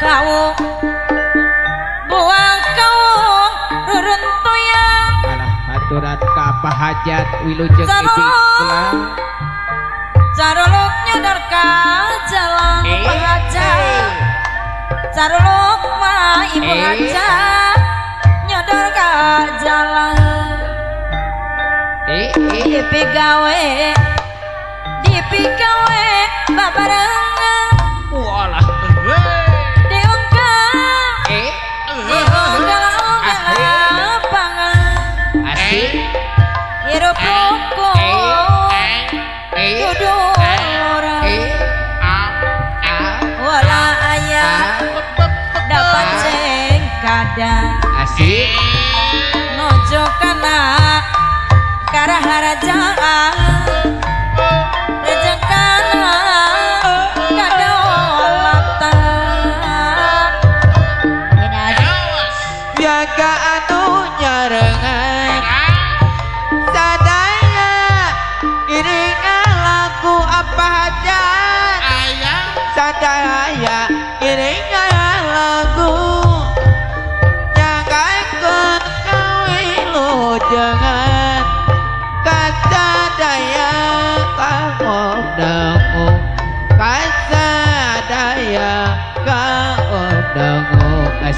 kau buah kau reruntuyan alah aturan ka apa hajat wilujeng ibi kula caruluk nyadar ka jalan Eh, pahaja eh. caruluk mah ibu Eh. aja nyadar ka jalan. Eh eh. Dipi gawe Dipi gawe babarengan kadang. Asik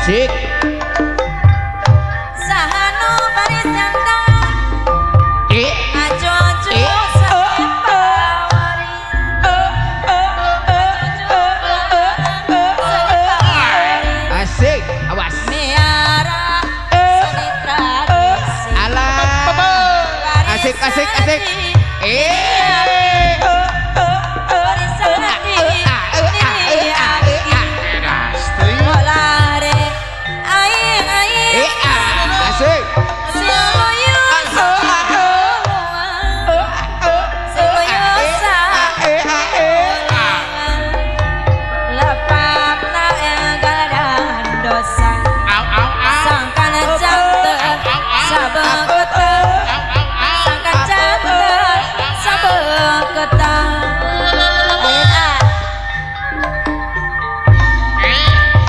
Asik. Eh. Ajo Eh. Asik. Awas. Miara seni tradisi Alah. Asik asik asik. Eh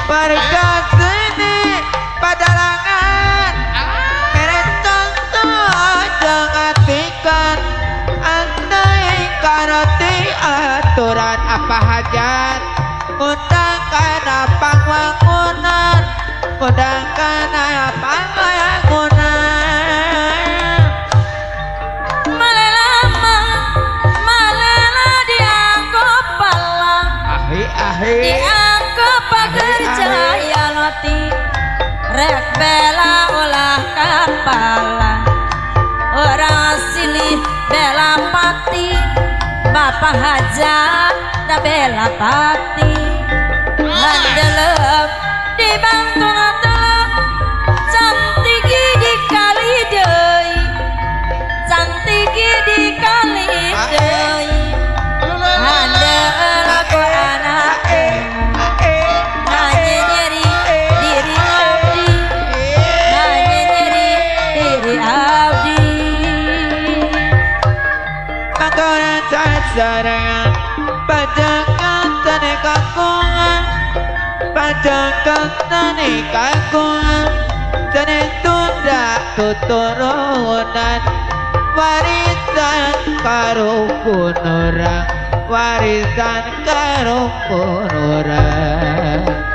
Warga Padalangan Jangan Andai karoti aturan apa hajat Undangkan apa wangunan Undangkan apa wangunan Malelama Malela dianggap palang Ahi ahi Bapak hajat da bela pati. Handelep dibantu natelep sarangan pajakatane kakungan pajakatane kakungan dan itu tak keturunan warisan karo pun orang warisan karo pun orang